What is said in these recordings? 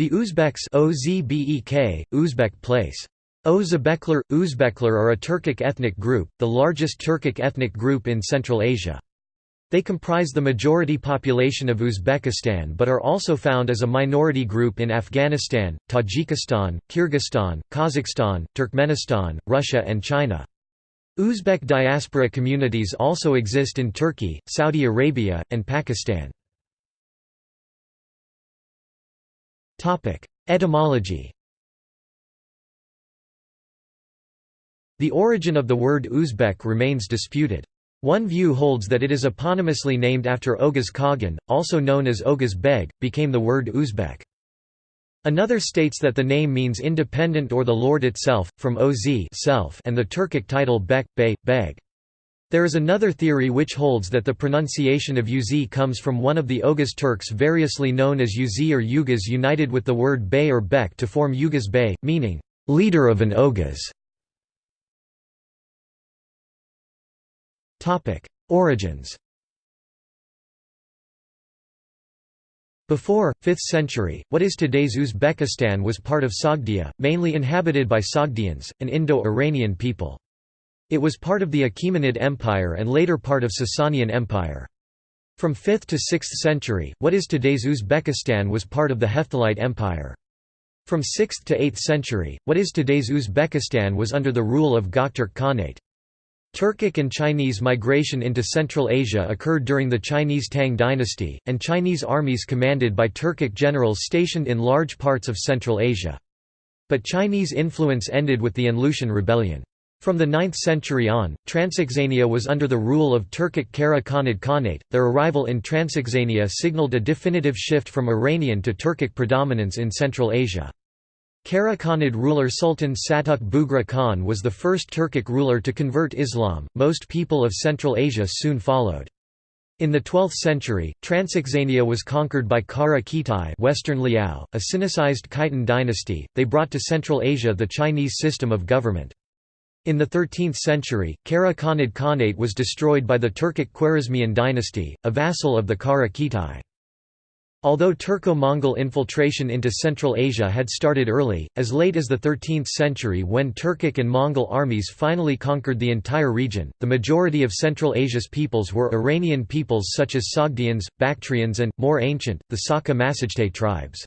The Uzbeks OZBEK, Uzbek place. Özbekler, Uzbekler are a Turkic ethnic group, the largest Turkic ethnic group in Central Asia. They comprise the majority population of Uzbekistan but are also found as a minority group in Afghanistan, Tajikistan, Kyrgyzstan, Kazakhstan, Turkmenistan, Russia and China. Uzbek diaspora communities also exist in Turkey, Saudi Arabia, and Pakistan. Etymology The origin of the word Uzbek remains disputed. One view holds that it is eponymously named after Oghuz Khagan, also known as Oghuz Beg, became the word Uzbek. Another states that the name means independent or the lord itself, from oz self and the Turkic title bek, bey, beg. There is another theory which holds that the pronunciation of uz comes from one of the Oghuz Turks variously known as uz or Ughuz united with the word bey or bek to form Ughuz bey, meaning, leader of an Oghuz. Origins Before, 5th century, what is today's Uzbekistan was part of Sogdia, mainly inhabited by Sogdians, an Indo-Iranian people. It was part of the Achaemenid Empire and later part of Sasanian Empire. From 5th to 6th century, what is today's Uzbekistan was part of the Hephthalite Empire. From 6th to 8th century, what is today's Uzbekistan was under the rule of Gokturk Khanate. Turkic and Chinese migration into Central Asia occurred during the Chinese Tang dynasty, and Chinese armies commanded by Turkic generals stationed in large parts of Central Asia. But Chinese influence ended with the An Rebellion. From the 9th century on, Transoxania was under the rule of Turkic Kara Khanid Khanate. Their arrival in Transoxania signaled a definitive shift from Iranian to Turkic predominance in Central Asia. Kara Khanid ruler Sultan Satuk Bugra Khan was the first Turkic ruler to convert Islam. Most people of Central Asia soon followed. In the 12th century, Transoxania was conquered by Kara Khitai Western Liao, a Sinicized Khitan dynasty. They brought to Central Asia the Chinese system of government. In the 13th century, Kara Khanid Khanate was destroyed by the Turkic Khwarezmian dynasty, a vassal of the Kara Khitai. Although Turco-Mongol infiltration into Central Asia had started early, as late as the 13th century when Turkic and Mongol armies finally conquered the entire region, the majority of Central Asia's peoples were Iranian peoples such as Sogdians, Bactrians and, more ancient, the Massagetae tribes.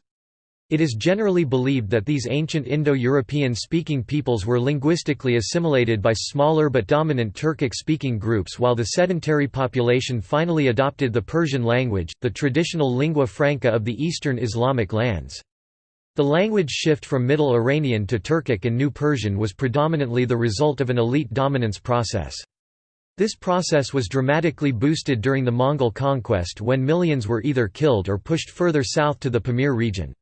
It is generally believed that these ancient Indo-European speaking peoples were linguistically assimilated by smaller but dominant Turkic-speaking groups while the sedentary population finally adopted the Persian language, the traditional lingua franca of the Eastern Islamic lands. The language shift from Middle Iranian to Turkic and New Persian was predominantly the result of an elite dominance process. This process was dramatically boosted during the Mongol conquest when millions were either killed or pushed further south to the Pamir region.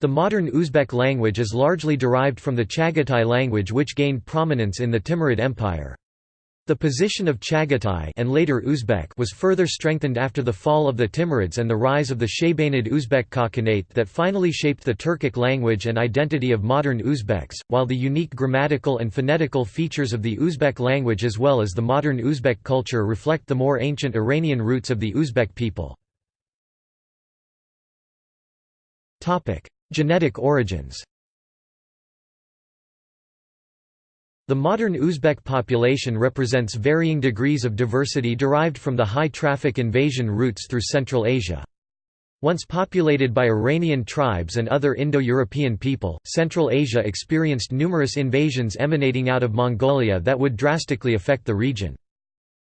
The modern Uzbek language is largely derived from the Chagatai language which gained prominence in the Timurid Empire. The position of Chagatai and later Uzbek was further strengthened after the fall of the Timurids and the rise of the Shaybanid Uzbek Khaganate that finally shaped the Turkic language and identity of modern Uzbeks, while the unique grammatical and phonetical features of the Uzbek language as well as the modern Uzbek culture reflect the more ancient Iranian roots of the Uzbek people. Genetic origins The modern Uzbek population represents varying degrees of diversity derived from the high-traffic invasion routes through Central Asia. Once populated by Iranian tribes and other Indo-European people, Central Asia experienced numerous invasions emanating out of Mongolia that would drastically affect the region.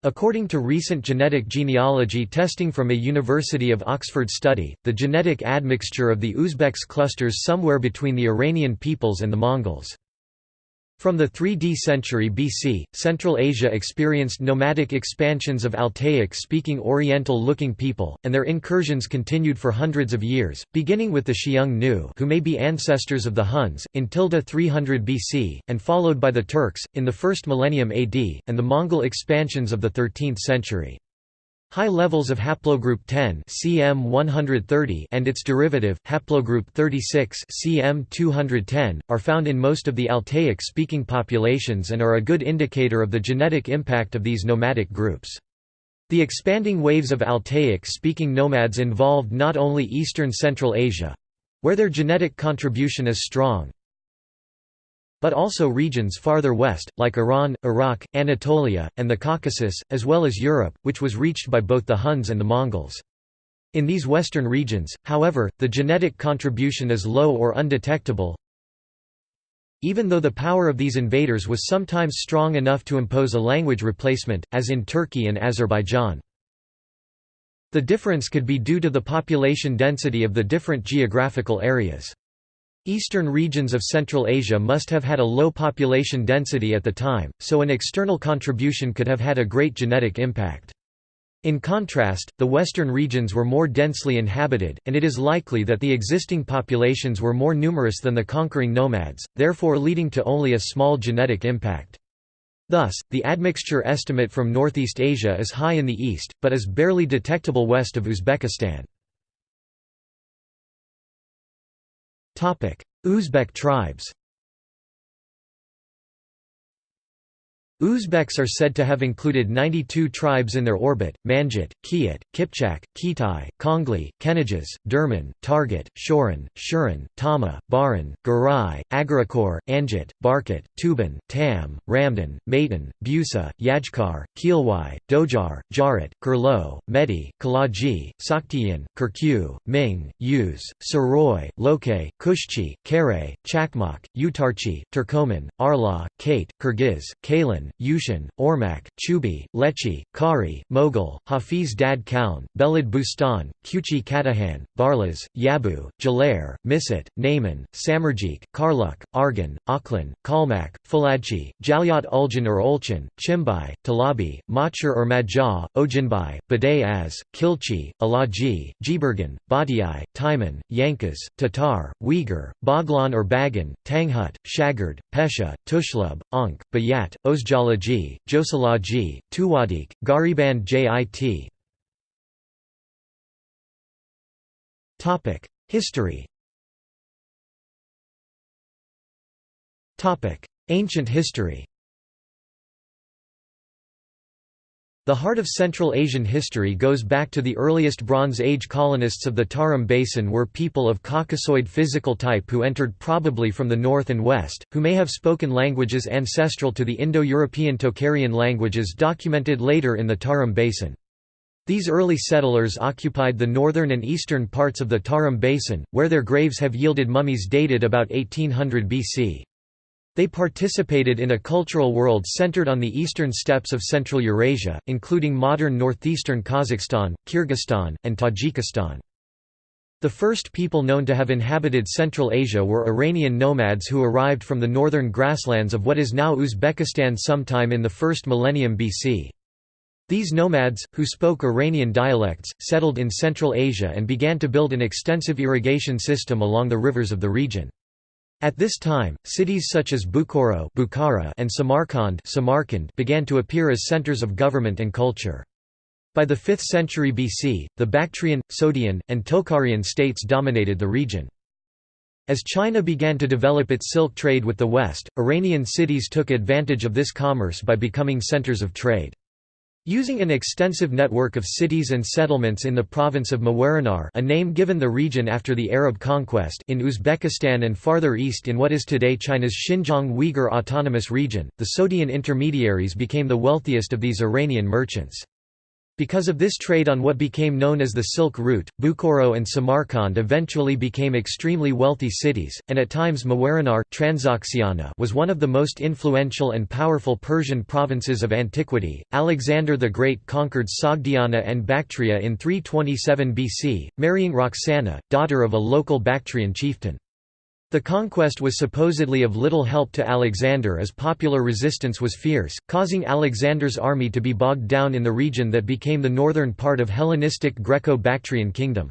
According to recent genetic genealogy testing from a University of Oxford study, the genetic admixture of the Uzbeks clusters somewhere between the Iranian peoples and the Mongols. From the 3d century BC, Central Asia experienced nomadic expansions of Altaic-speaking Oriental-looking people, and their incursions continued for hundreds of years, beginning with the Xiong Nu who may be ancestors of the Huns, in 300 BC, and followed by the Turks, in the first millennium AD, and the Mongol expansions of the 13th century. High levels of haplogroup 10 CM130 and its derivative, haplogroup 36 CM210, are found in most of the Altaic-speaking populations and are a good indicator of the genetic impact of these nomadic groups. The expanding waves of Altaic-speaking nomads involved not only eastern Central Asia, where their genetic contribution is strong, but also regions farther west, like Iran, Iraq, Anatolia, and the Caucasus, as well as Europe, which was reached by both the Huns and the Mongols. In these western regions, however, the genetic contribution is low or undetectable, even though the power of these invaders was sometimes strong enough to impose a language replacement, as in Turkey and Azerbaijan. The difference could be due to the population density of the different geographical areas. Eastern regions of Central Asia must have had a low population density at the time, so an external contribution could have had a great genetic impact. In contrast, the western regions were more densely inhabited, and it is likely that the existing populations were more numerous than the conquering nomads, therefore leading to only a small genetic impact. Thus, the admixture estimate from Northeast Asia is high in the east, but is barely detectable west of Uzbekistan. Uzbek tribes Uzbeks are said to have included 92 tribes in their orbit, Manjit, Kiat, Kipchak, Kitai, Kongli, Kenijas, Derman, Targat, Shoran, Shuran, Tama, Baran, Garai, Agarakor, Anjit, Barkat, Tuban, Tam, Ramdan, Maitan, Busa, Yajkar, Kielwai, Dojar, Jarat, Kurlo, Medi, Kalaji, Saktiyan, Kirkyu, Ming, Yuz, Saroy, Loke, Kushchi, Kare, Chakmak, Utarchi, Turkoman, Arla, Kate, Kyrgyz, Kalan, Yushin, Ormak, Chubi, Lechi, Kari, Mogul, Hafiz Dad Kaun, Belid Bustan, Kuchi Katahan, Barlas, Yabu, Jalair, Misat, Naiman, Samarjik, Karluk, Argan, Akhlan, Kalmak, Faladchi, Jalyat Uljan or Olchan, Chimbai, Talabi, Machar or Majah, Ojinbai, Badai Az, Kilchi, Alaji, Jibergan, Badiai, Taiman, Yankas, Tatar, Uyghur, Baglan or Bagan, Tanghut, Shagard, Pesha, Tushlub, Ankh, Bayat, Ozja Jalaji, Josalaji, Tuwadik, Gariban Jit. History Ancient history The heart of Central Asian history goes back to the earliest Bronze Age colonists of the Tarim Basin were people of Caucasoid physical type who entered probably from the north and west, who may have spoken languages ancestral to the Indo-European Tocharian languages documented later in the Tarim Basin. These early settlers occupied the northern and eastern parts of the Tarim Basin, where their graves have yielded mummies dated about 1800 BC. They participated in a cultural world centered on the eastern steppes of Central Eurasia, including modern northeastern Kazakhstan, Kyrgyzstan, and Tajikistan. The first people known to have inhabited Central Asia were Iranian nomads who arrived from the northern grasslands of what is now Uzbekistan sometime in the first millennium BC. These nomads, who spoke Iranian dialects, settled in Central Asia and began to build an extensive irrigation system along the rivers of the region. At this time, cities such as Bukhara and Samarkand Samarkand began to appear as centers of government and culture. By the 5th century BC, the Bactrian, Sogdian, and Tocharian states dominated the region. As China began to develop its silk trade with the West, Iranian cities took advantage of this commerce by becoming centers of trade. Using an extensive network of cities and settlements in the province of Mawarannahr a name given the region after the Arab conquest in Uzbekistan and farther east in what is today China's Xinjiang Uyghur Autonomous Region, the Sogdian intermediaries became the wealthiest of these Iranian merchants. Because of this trade on what became known as the Silk Route, Bukhara and Samarkand eventually became extremely wealthy cities, and at times Mawarannahr was one of the most influential and powerful Persian provinces of antiquity. Alexander the Great conquered Sogdiana and Bactria in 327 BC, marrying Roxana, daughter of a local Bactrian chieftain. The conquest was supposedly of little help to Alexander as popular resistance was fierce, causing Alexander's army to be bogged down in the region that became the northern part of Hellenistic Greco-Bactrian kingdom.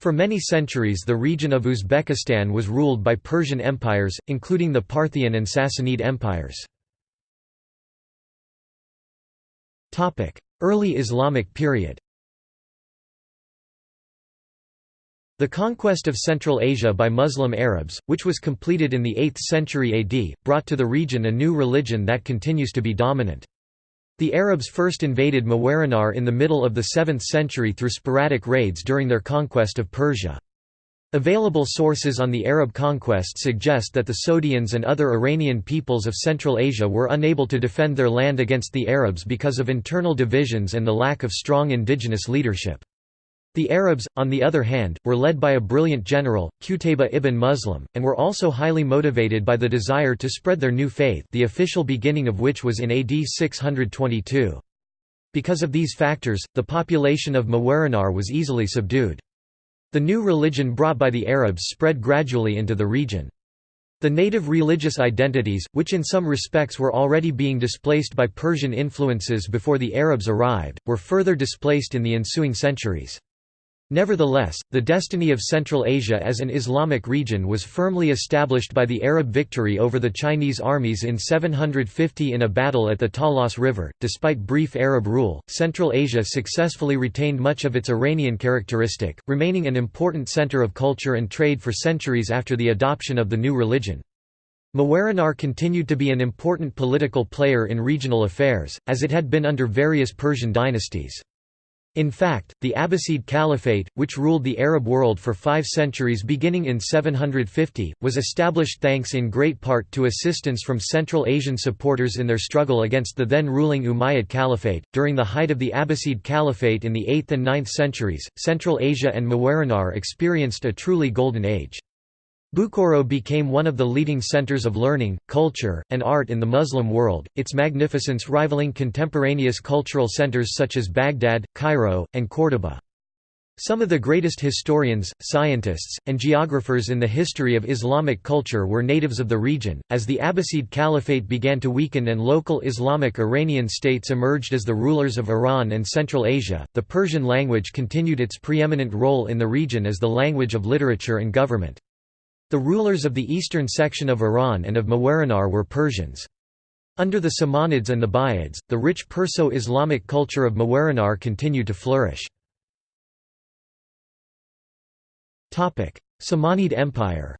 For many centuries the region of Uzbekistan was ruled by Persian empires, including the Parthian and Sassanid empires. Early Islamic period The conquest of Central Asia by Muslim Arabs, which was completed in the 8th century AD, brought to the region a new religion that continues to be dominant. The Arabs first invaded Mawarannahr in the middle of the 7th century through sporadic raids during their conquest of Persia. Available sources on the Arab conquest suggest that the Sogdians and other Iranian peoples of Central Asia were unable to defend their land against the Arabs because of internal divisions and the lack of strong indigenous leadership. The Arabs, on the other hand, were led by a brilliant general, Qutayba ibn Muslim, and were also highly motivated by the desire to spread their new faith the official beginning of which was in AD 622. Because of these factors, the population of Mawarannahr was easily subdued. The new religion brought by the Arabs spread gradually into the region. The native religious identities, which in some respects were already being displaced by Persian influences before the Arabs arrived, were further displaced in the ensuing centuries. Nevertheless, the destiny of Central Asia as an Islamic region was firmly established by the Arab victory over the Chinese armies in 750 in a battle at the Talas River. Despite brief Arab rule, Central Asia successfully retained much of its Iranian characteristic, remaining an important center of culture and trade for centuries after the adoption of the new religion. Mawarannahr continued to be an important political player in regional affairs, as it had been under various Persian dynasties. In fact, the Abbasid Caliphate, which ruled the Arab world for five centuries beginning in 750, was established thanks in great part to assistance from Central Asian supporters in their struggle against the then ruling Umayyad Caliphate. During the height of the Abbasid Caliphate in the 8th and 9th centuries, Central Asia and Mawarannahr experienced a truly golden age. Bukhara became one of the leading centers of learning, culture, and art in the Muslim world, its magnificence rivaling contemporaneous cultural centers such as Baghdad, Cairo, and Córdoba. Some of the greatest historians, scientists, and geographers in the history of Islamic culture were natives of the region. As the Abbasid Caliphate began to weaken and local Islamic Iranian states emerged as the rulers of Iran and Central Asia, the Persian language continued its preeminent role in the region as the language of literature and government. The rulers of the eastern section of Iran and of Mawarannahr were Persians. Under the Samanids and the Buyids, the rich Perso-Islamic culture of Mawarannahr continued to flourish. Samanid Empire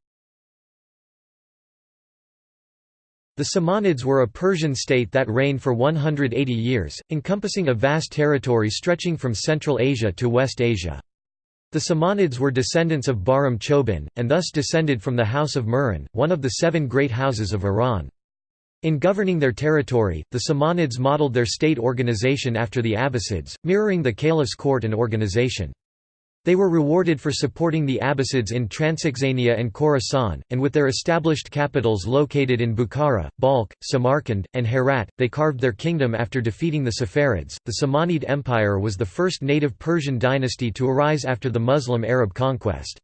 The Samanids were a Persian state that reigned for 180 years, encompassing a vast territory stretching from Central Asia to West Asia. The Samanids were descendants of Bahram Chobin, and thus descended from the House of Murran, one of the seven great houses of Iran. In governing their territory, the Samanids modeled their state organization after the Abbasids, mirroring the caliph's court and organization. They were rewarded for supporting the Abbasids in Transoxania and Khorasan, and with their established capitals located in Bukhara, Balkh, Samarkand, and Herat, they carved their kingdom after defeating the Saffarids. The Samanid Empire was the first native Persian dynasty to arise after the Muslim Arab conquest.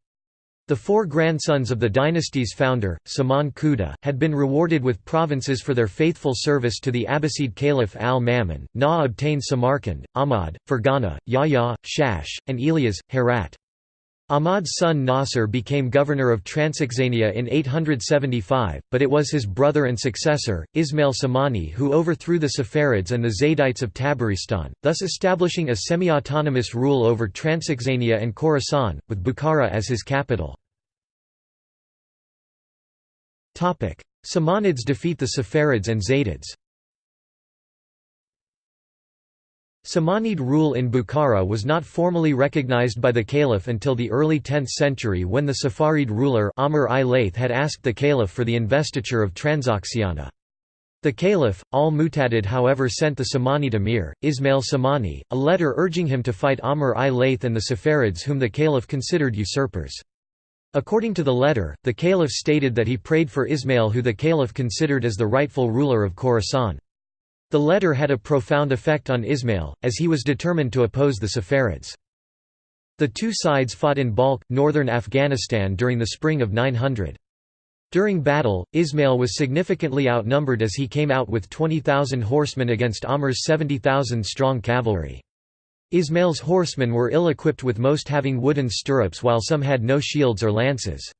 The four grandsons of the dynasty's founder, Saman Khuda, had been rewarded with provinces for their faithful service to the Abbasid Caliph al-Ma'mun. Na obtained Samarkand, Ahmad, Fergana, Yahya, Shash, and Ilyas, Herat. Ahmad's son Nasr became governor of Transoxania in 875, but it was his brother and successor, Ismail Samani who overthrew the Saffarids and the Zaydites of Tabaristan, thus establishing a semi-autonomous rule over Transoxania and Khorasan, with Bukhara as his capital. Samanids defeat the Saffarids and Zaydids Samanid rule in Bukhara was not formally recognized by the caliph until the early 10th century when the Saffarid ruler Amr I Layth had asked the caliph for the investiture of Transoxiana. The caliph, al-Mu'tadid however sent the Samanid emir, Ismail Samani, a letter urging him to fight Amr I Layth and the Saffarids whom the caliph considered usurpers. According to the letter, the caliph stated that he prayed for Ismail who the caliph considered as the rightful ruler of Khorasan. The letter had a profound effect on Ismail, as he was determined to oppose the Saffarids. The two sides fought in Balkh, northern Afghanistan during the spring of 900. During battle, Ismail was significantly outnumbered as he came out with 20,000 horsemen against Amr's 70,000 strong cavalry. Ismail's horsemen were ill-equipped with most having wooden stirrups while some had no shields or lances.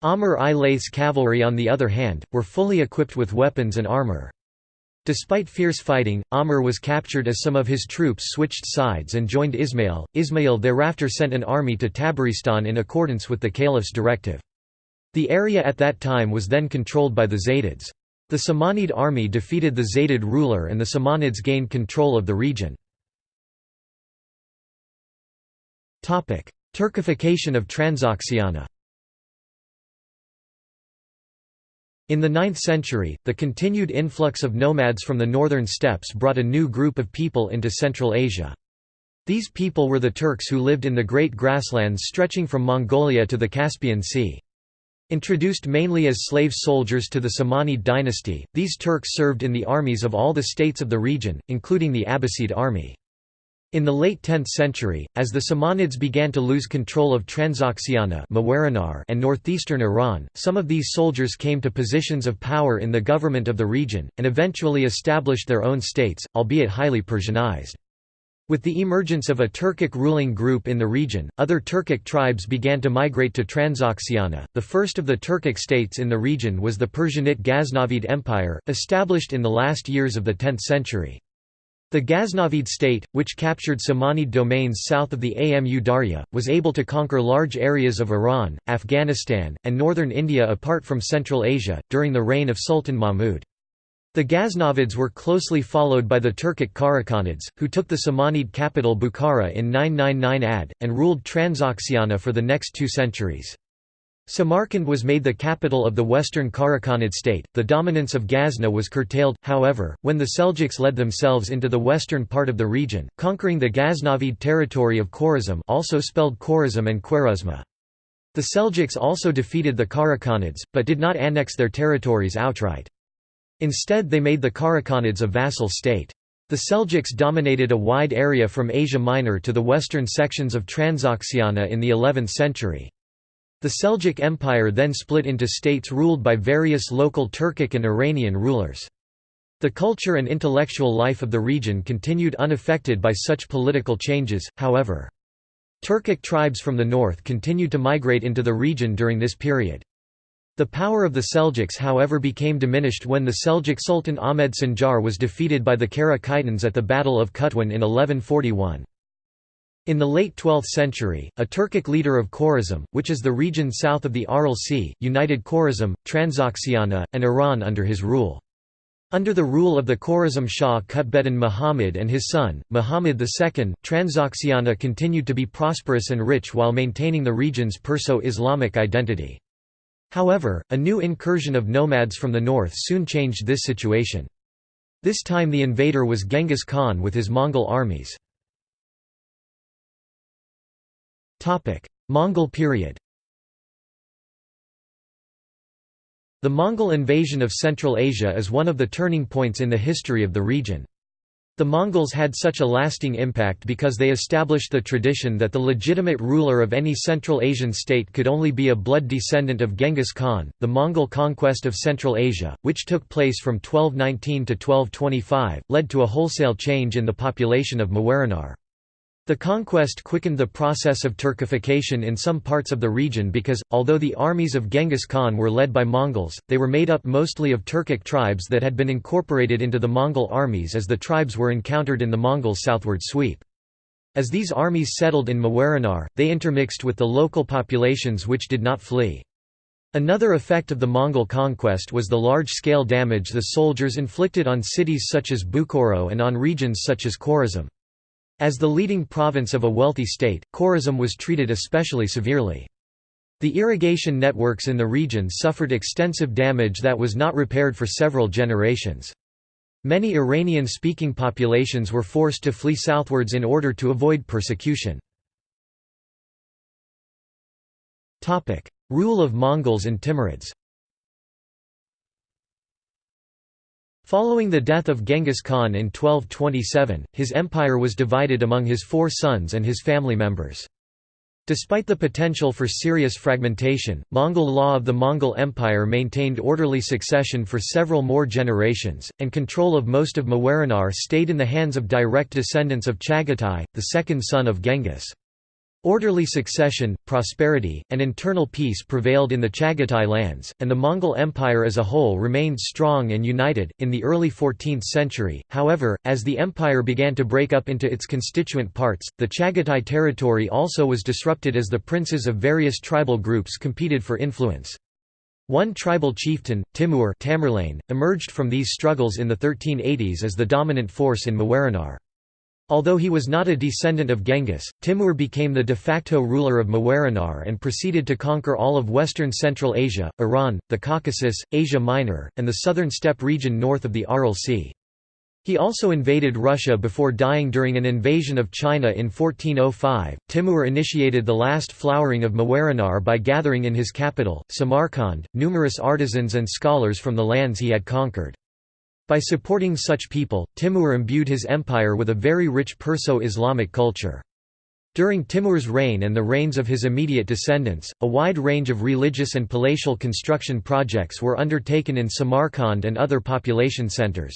Amr I Layth's cavalry on the other hand, were fully equipped with weapons and armor. Despite fierce fighting, Amr was captured as some of his troops switched sides and joined Ismail. Ismail thereafter sent an army to Tabaristan in accordance with the caliph's directive. The area at that time was then controlled by the Zaydids. The Samanid army defeated the Zaydid ruler and the Samanids gained control of the region. Turkification of Transoxiana In the 9th century, the continued influx of nomads from the northern steppes brought a new group of people into Central Asia. These people were the Turks who lived in the great grasslands stretching from Mongolia to the Caspian Sea. Introduced mainly as slave soldiers to the Samanid dynasty, these Turks served in the armies of all the states of the region, including the Abbasid army. In the late 10th century, as the Samanids began to lose control of Transoxiana and northeastern Iran, some of these soldiers came to positions of power in the government of the region, and eventually established their own states, albeit highly Persianized. With the emergence of a Turkic ruling group in the region, other Turkic tribes began to migrate to Transoxiana. The first of the Turkic states in the region was the Persianate Ghaznavid Empire, established in the last years of the 10th century. The Ghaznavid state, which captured Samanid domains south of the Amu Darya, was able to conquer large areas of Iran, Afghanistan, and northern India apart from Central Asia, during the reign of Sultan Mahmud. The Ghaznavids were closely followed by the Turkic Karakhanids, who took the Samanid capital Bukhara in 999 AD, and ruled Transoxiana for the next two centuries. Samarkand was made the capital of the western Karakhanid state. The dominance of Ghazna was curtailed, however, when the Seljuks led themselves into the western part of the region, conquering the Ghaznavid territory of Khorazm, also spelled Khorazm and Khwarezma. The Seljuks also defeated the Karakhanids, but did not annex their territories outright. Instead they made the Karakhanids a vassal state. The Seljuks dominated a wide area from Asia Minor to the western sections of Transoxiana in the 11th century. The Seljuk Empire then split into states ruled by various local Turkic and Iranian rulers. The culture and intellectual life of the region continued unaffected by such political changes, however. Turkic tribes from the north continued to migrate into the region during this period. The power of the Seljuks however became diminished when the Seljuk Sultan Ahmed Sanjar was defeated by the Kara at the Battle of Qatwan in 1141. In the late 12th century, a Turkic leader of Khorazm, which is the region south of the Aral Sea, united Khorazm, Transoxiana, and Iran under his rule. Under the rule of the Khorazm Shah Qutbeddin Muhammad and his son, Muhammad II, Transoxiana continued to be prosperous and rich while maintaining the region's Perso-Islamic identity. However, a new incursion of nomads from the north soon changed this situation. This time the invader was Genghis Khan with his Mongol armies. Mongol period The Mongol invasion of Central Asia is one of the turning points in the history of the region. The Mongols had such a lasting impact because they established the tradition that the legitimate ruler of any Central Asian state could only be a blood descendant of Genghis Khan. The Mongol conquest of Central Asia, which took place from 1219 to 1225, led to a wholesale change in the population of Mawarannahr. The conquest quickened the process of Turkification in some parts of the region because, although the armies of Genghis Khan were led by Mongols, they were made up mostly of Turkic tribes that had been incorporated into the Mongol armies as the tribes were encountered in the Mongols' southward sweep. As these armies settled in Mawarannahr, they intermixed with the local populations which did not flee. Another effect of the Mongol conquest was the large-scale damage the soldiers inflicted on cities such as Bukhara and on regions such as Khorazm. As the leading province of a wealthy state, Khorazm was treated especially severely. The irrigation networks in the region suffered extensive damage that was not repaired for several generations. Many Iranian-speaking populations were forced to flee southwards in order to avoid persecution. Rule of Mongols and Timurids Following the death of Genghis Khan in 1227, his empire was divided among his four sons and his family members. Despite the potential for serious fragmentation, Mongol law of the Mongol Empire maintained orderly succession for several more generations, and control of most of Mawarannahr stayed in the hands of direct descendants of Chagatai, the second son of Genghis. Orderly succession, prosperity, and internal peace prevailed in the Chagatai lands, and the Mongol Empire as a whole remained strong and united. In the early 14th century, however, as the empire began to break up into its constituent parts, the Chagatai territory also was disrupted as the princes of various tribal groups competed for influence. One tribal chieftain, Timur Tamerlane, emerged from these struggles in the 1380s as the dominant force in Mawarannahr. Although he was not a descendant of Genghis, Timur became the de facto ruler of Mawarannahr and proceeded to conquer all of western Central Asia, Iran, the Caucasus, Asia Minor, and the southern steppe region north of the Aral Sea. He also invaded Russia before dying during an invasion of China in 1405. Timur initiated the last flowering of Mawarannahr by gathering in his capital, Samarkand, numerous artisans and scholars from the lands he had conquered. By supporting such people, Timur imbued his empire with a very rich Perso-Islamic culture. During Timur's reign and the reigns of his immediate descendants, a wide range of religious and palatial construction projects were undertaken in Samarkand and other population centers.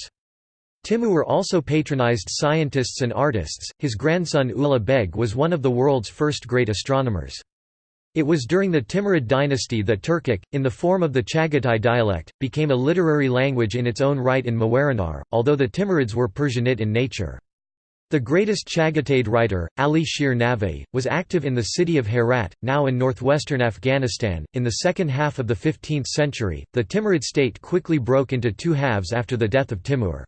Timur also patronized scientists and artists. His grandson Ulugh Beg was one of the world's first great astronomers. It was during the Timurid dynasty that Turkic, in the form of the Chagatai dialect, became a literary language in its own right in Mawarannahr, although the Timurids were Persianate in nature. The greatest Chagatai writer, Ali Shir Navi, was active in the city of Herat, now in northwestern Afghanistan. In the second half of the 15th century, the Timurid state quickly broke into two halves after the death of Timur.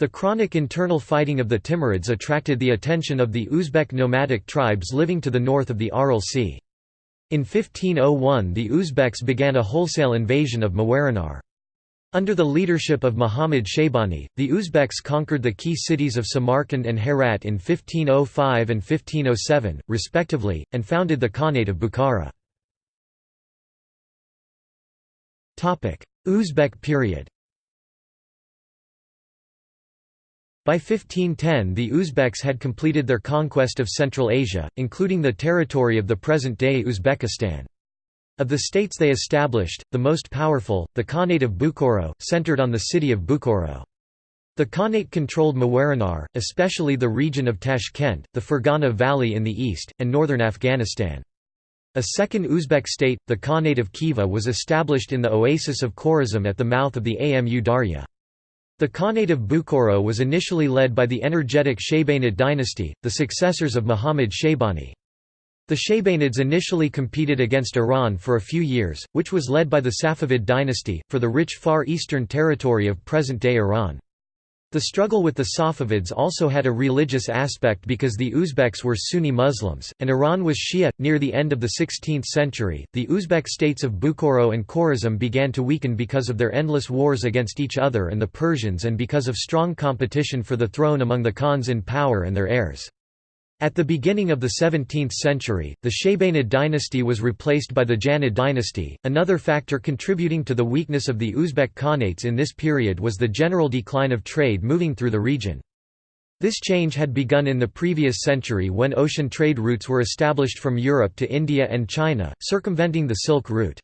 The chronic internal fighting of the Timurids attracted the attention of the Uzbek nomadic tribes living to the north of the Aral Sea. In 1501 the Uzbeks began a wholesale invasion of Mawarannahr. Under the leadership of Muhammad Shaybani, the Uzbeks conquered the key cities of Samarkand and Herat in 1505 and 1507, respectively, and founded the Khanate of Bukhara. Uzbek period By 1510 the Uzbeks had completed their conquest of Central Asia, including the territory of the present-day Uzbekistan. Of the states they established, the most powerful, the Khanate of Bukhara, centered on the city of Bukhara. The Khanate controlled Mawarannahr, especially the region of Tashkent, the Fergana Valley in the east, and northern Afghanistan. A second Uzbek state, the Khanate of Khiva was established in the oasis of Khorazm at the mouth of the Amu Darya. The Khanate of Bukhara was initially led by the energetic Shaybanid dynasty, the successors of Muhammad Shaybani. The Shaybanids initially competed against Iran for a few years, which was led by the Safavid dynasty, for the rich Far Eastern territory of present-day Iran. The struggle with the Safavids also had a religious aspect because the Uzbeks were Sunni Muslims, and Iran was Shia. Near the end of the 16th century, the Uzbek states of Bukhoro and Khorazm began to weaken because of their endless wars against each other and the Persians and because of strong competition for the throne among the Khans in power and their heirs. At the beginning of the 17th century, the Shaybanid dynasty was replaced by the Janid dynasty. Another factor contributing to the weakness of the Uzbek Khanates in this period was the general decline of trade moving through the region. This change had begun in the previous century when ocean trade routes were established from Europe to India and China, circumventing the Silk Route.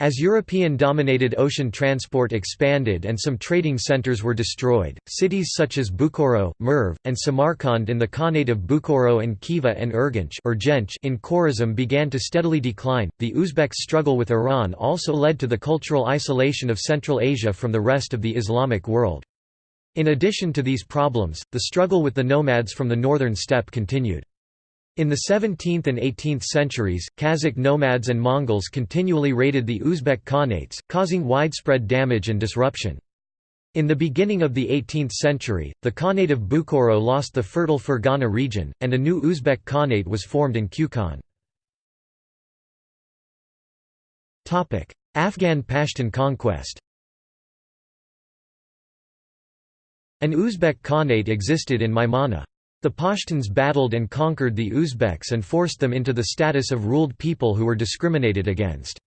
As European-dominated ocean transport expanded and some trading centers were destroyed, cities such as Bukhara, Merv, and Samarkand in the Khanate of Bukhara and Khiva and Urgench in Khorazm began to steadily decline. The Uzbeks' struggle with Iran also led to the cultural isolation of Central Asia from the rest of the Islamic world. In addition to these problems, the struggle with the nomads from the northern steppe continued. In the 17th and 18th centuries, Kazakh nomads and Mongols continually raided the Uzbek Khanates, causing widespread damage and disruption. In the beginning of the 18th century, the Khanate of Bukhoro lost the fertile Fergana region, and a new Uzbek Khanate was formed in Kukan. Afghan Pashtun conquest An Uzbek Khanate existed in Maimana. The Pashtuns battled and conquered the Uzbeks and forced them into the status of ruled people who were discriminated against.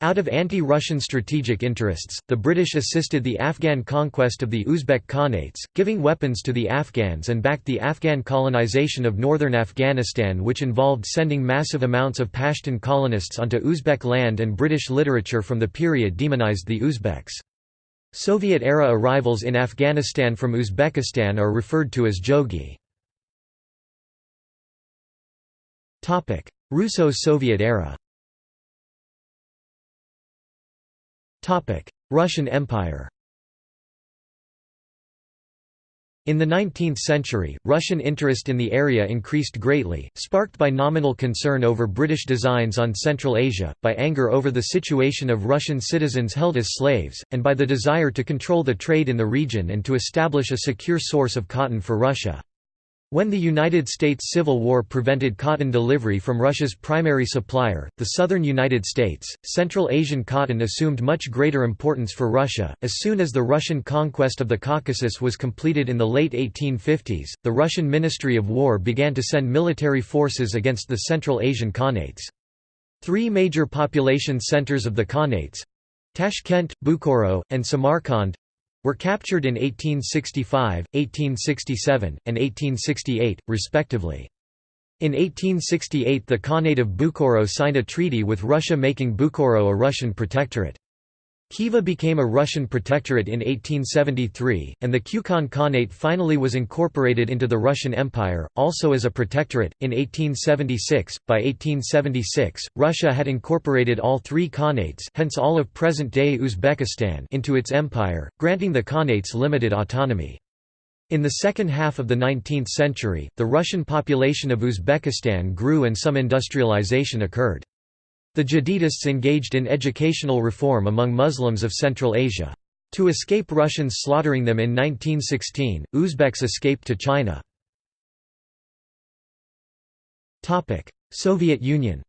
Out of anti-Russian strategic interests, the British assisted the Afghan conquest of the Uzbek Khanates, giving weapons to the Afghans and backed the Afghan colonization of northern Afghanistan which involved sending massive amounts of Pashtun colonists onto Uzbek land and British literature from the period demonized the Uzbeks. Soviet-era arrivals in Afghanistan from Uzbekistan are referred to as Jogi. Russo-Soviet era. Russian Empire. In the 19th century, Russian interest in the area increased greatly, sparked by nominal concern over British designs on Central Asia, by anger over the situation of Russian citizens held as slaves, and by the desire to control the trade in the region and to establish a secure source of cotton for Russia. When the United States Civil War prevented cotton delivery from Russia's primary supplier, the southern United States, Central Asian cotton assumed much greater importance for Russia. As soon as the Russian conquest of the Caucasus was completed in the late 1850s, the Russian Ministry of War began to send military forces against the Central Asian Khanates. Three major population centers of the Khanates Tashkent, Bukhara, and Samarkand were captured in 1865, 1867, and 1868, respectively. In 1868 the Khanate of Bukhara signed a treaty with Russia making Bukhara a Russian protectorate. Khiva became a Russian protectorate in 1873, and the Kukhan Khanate finally was incorporated into the Russian Empire, also as a protectorate, in 1876. By 1876, Russia had incorporated all three Khanates hence all of present-day Uzbekistan into its empire, granting the Khanates limited autonomy. In the second half of the 19th century, the Russian population of Uzbekistan grew and some industrialization occurred. The Jadidists engaged in educational reform among Muslims of Central Asia. To escape Russians slaughtering them in 1916, Uzbeks escaped to China. Soviet Union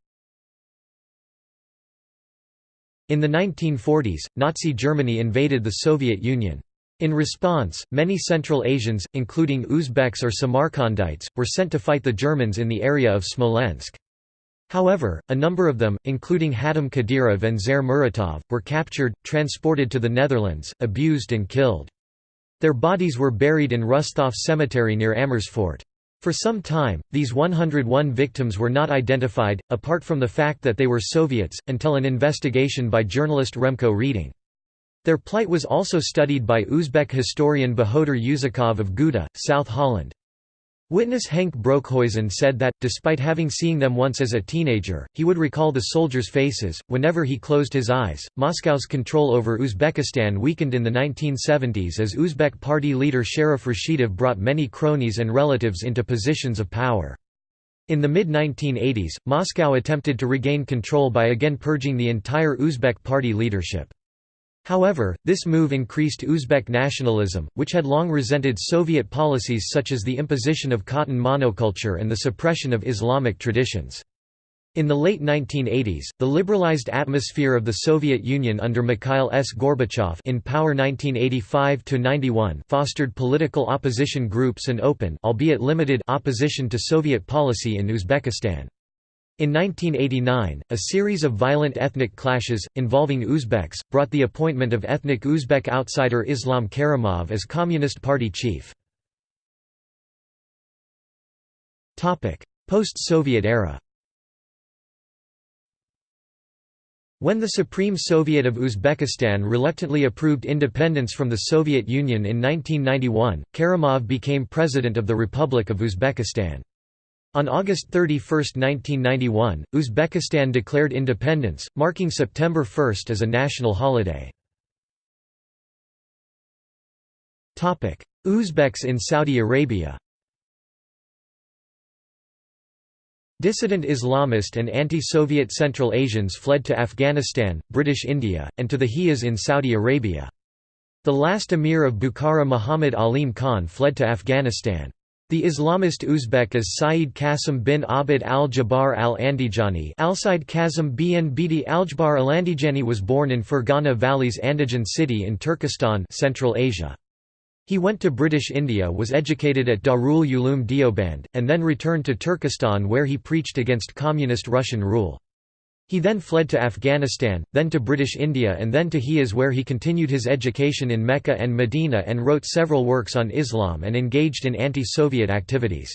In the 1940s, Nazi Germany invaded the Soviet Union. In response, many Central Asians, including Uzbeks or Samarkandites, were sent to fight the Germans in the area of Smolensk. However, a number of them, including Hatem Kadyrov and Zer Muratov, were captured, transported to the Netherlands, abused and killed. Their bodies were buried in Rusthof Cemetery near Amersfoort. For some time, these 101 victims were not identified, apart from the fact that they were Soviets, until an investigation by journalist Remco Reiding. Their plight was also studied by Uzbek historian Bahodur Yusakov of Gouda, South Holland. Witness Henk Broekhuizen said that, despite having seen them once as a teenager, he would recall the soldiers' faces, whenever he closed his eyes. Moscow's control over Uzbekistan weakened in the 1970s as Uzbek party leader Sharif Rashidov brought many cronies and relatives into positions of power. In the mid-1980s, Moscow attempted to regain control by again purging the entire Uzbek party leadership. However, this move increased Uzbek nationalism, which had long resented Soviet policies such as the imposition of cotton monoculture and the suppression of Islamic traditions. In the late 1980s, the liberalized atmosphere of the Soviet Union under Mikhail S. Gorbachev in power 1985–91 fostered political opposition groups and open albeit limited opposition to Soviet policy in Uzbekistan. In 1989, a series of violent ethnic clashes, involving Uzbeks, brought the appointment of ethnic Uzbek outsider Islam Karimov as Communist Party chief. Post-Soviet era When the Supreme Soviet of Uzbekistan reluctantly approved independence from the Soviet Union in 1991, Karimov became president of the Republic of Uzbekistan. On August 31, 1991, Uzbekistan declared independence, marking September 1 as a national holiday. Uzbeks in Saudi Arabia Dissident Islamist and anti-Soviet Central Asians fled to Afghanistan, British India, and to the Hijaz in Saudi Arabia. The last emir of Bukhara Muhammad Alim Khan fled to Afghanistan. The Islamist Uzbek is Sayyid Qasim bin Abd al-Jabbar al-Andijani Al-Said Kazim bin Bidi al-Jabbar al-Andijani was born in Fergana Valley's Andijan city in Turkestan Central Asia. He went to British India was educated at Darul Uloom Deoband, and then returned to Turkestan where he preached against communist Russian rule. He then fled to Afghanistan, then to British India and then to Hijaz where he continued his education in Mecca and Medina and wrote several works on Islam and engaged in anti-Soviet activities.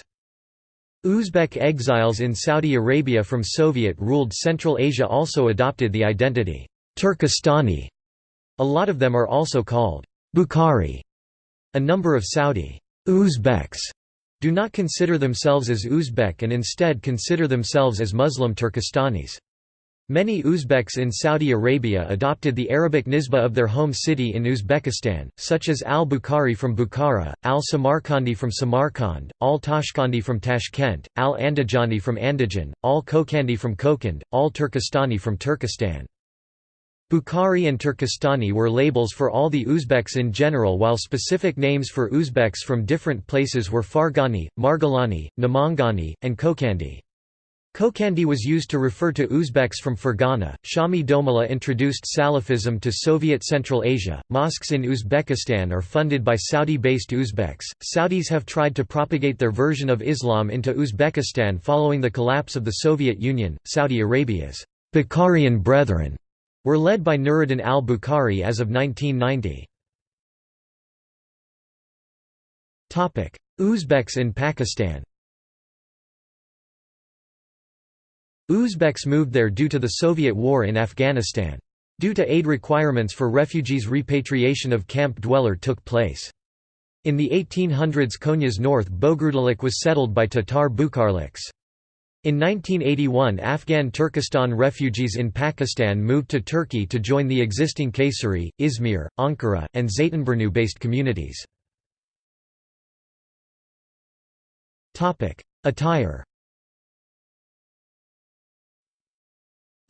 Uzbek exiles in Saudi Arabia from Soviet-ruled Central Asia also adopted the identity, Turkestani. A lot of them are also called Bukhari. A number of Saudi Uzbeks do not consider themselves as Uzbek and instead consider themselves as Muslim Turkestanis. Many Uzbeks in Saudi Arabia adopted the Arabic nisba of their home city in Uzbekistan, such as al-Bukhari from Bukhara, al-Samarkandi from Samarkand, al-Tashkandi from Tashkent, al-Andijani from Andijan, al-Kokandi from Kokand, al-Turkestani from Turkestan. Bukhari and Turkestani were labels for all the Uzbeks in general while specific names for Uzbeks from different places were Fargani, Margilani, Namangani, and Kokandi. Kokandi was used to refer to Uzbeks from Fergana. Shami Domala introduced Salafism to Soviet Central Asia. Mosques in Uzbekistan are funded by Saudi based Uzbeks. Saudis have tried to propagate their version of Islam into Uzbekistan following the collapse of the Soviet Union. Saudi Arabia's Bukharian Brethren were led by Nuruddin al Bukhari as of 1990. Uzbeks in Pakistan Uzbeks moved there due to the Soviet war in Afghanistan. Due to aid requirements for refugees repatriation of camp dweller took place. In the 1800s Konya's north Bogrudulik was settled by Tatar Bukharliks. In 1981 Afghan Turkestan refugees in Pakistan moved to Turkey to join the existing Kayseri, Izmir, Ankara, and Zeytinburnu-based communities. Attire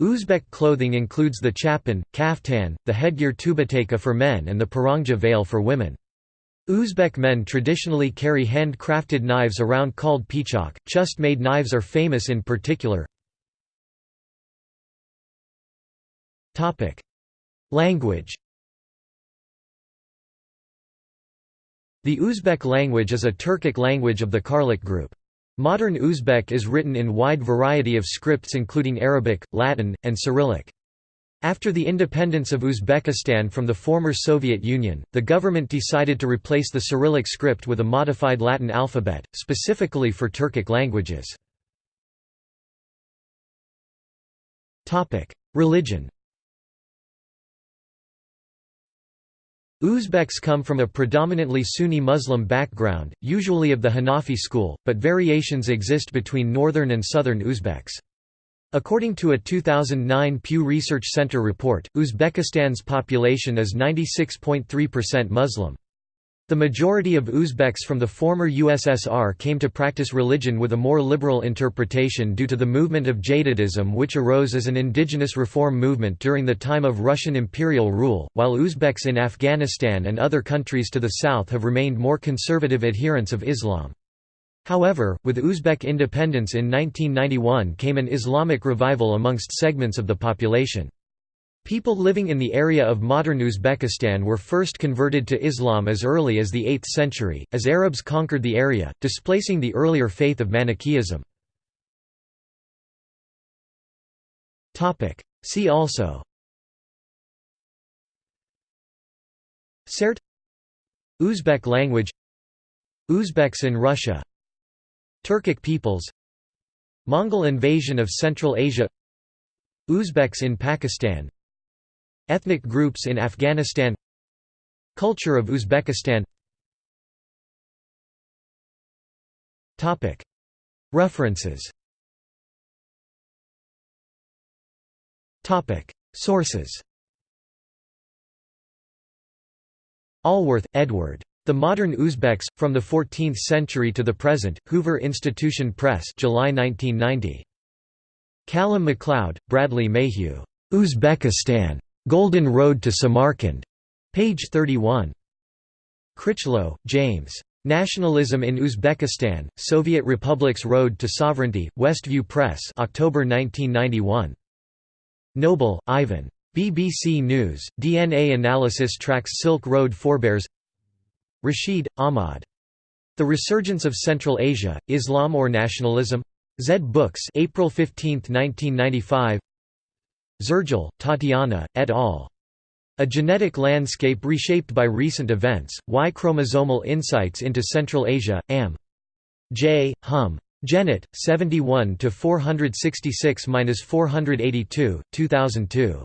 Uzbek clothing includes the chapan, kaftan, the headgear tubateka for men and the parangja veil for women. Uzbek men traditionally carry hand-crafted knives around called pichok. Chust-made knives are famous in particular. Topic: Language. The Uzbek language is a Turkic language of the Karluk group. Modern Uzbek is written in wide variety of scripts including Arabic, Latin, and Cyrillic. After the independence of Uzbekistan from the former Soviet Union, the government decided to replace the Cyrillic script with a modified Latin alphabet, specifically for Turkic languages. Religion Uzbeks come from a predominantly Sunni Muslim background, usually of the Hanafi school, but variations exist between northern and southern Uzbeks. According to a 2009 Pew Research Center report, Uzbekistan's population is 96.3% Muslim. The majority of Uzbeks from the former USSR came to practice religion with a more liberal interpretation due to the movement of Jadidism which arose as an indigenous reform movement during the time of Russian imperial rule, while Uzbeks in Afghanistan and other countries to the south have remained more conservative adherents of Islam. However, with Uzbek independence in 1991 came an Islamic revival amongst segments of the population. People living in the area of modern Uzbekistan were first converted to Islam as early as the 8th century, as Arabs conquered the area, displacing the earlier faith of Manichaeism. See also. Sart. Uzbek language. Uzbeks in Russia. Turkic peoples. Mongol invasion of Central Asia. Uzbeks in Pakistan Ethnic groups in Afghanistan Culture of Uzbekistan References Sources Allworth, Edward. The Modern Uzbeks, From the Fourteenth Century to the Present, Hoover Institution Press July 1990. Callum MacLeod, Bradley Mayhew. Uzbekistan. Golden Road to Samarkand. Page 31. Critchlow, James. Nationalism in Uzbekistan, Soviet Republic's Road to Sovereignty, Westview Press October 1991. Noble, Ivan. BBC News, DNA analysis tracks Silk Road forebears Rashid, Ahmad. The Resurgence of Central Asia, Islam or Nationalism? Zed Books April 15, 1995 Zerjal, Tatiana, et al. A Genetic Landscape Reshaped by Recent Events, Y Chromosomal Insights into Central Asia, Am. J. Hum. Genet, 71–466–482, 2002.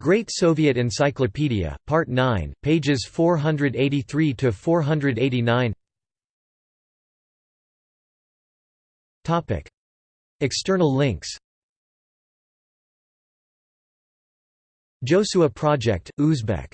Great Soviet Encyclopedia, Part 9, pages 483–489 External links Joshua Project, Uzbek